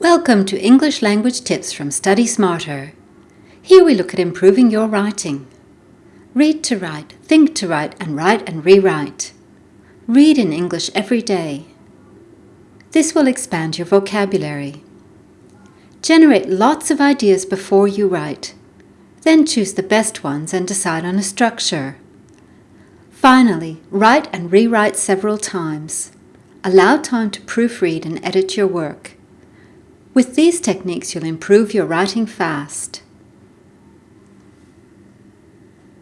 Welcome to English Language Tips from Study Smarter. Here we look at improving your writing. Read to write, think to write, and write and rewrite. Read in English every day. This will expand your vocabulary. Generate lots of ideas before you write. Then choose the best ones and decide on a structure. Finally, write and rewrite several times. Allow time to proofread and edit your work. With these techniques, you'll improve your writing fast.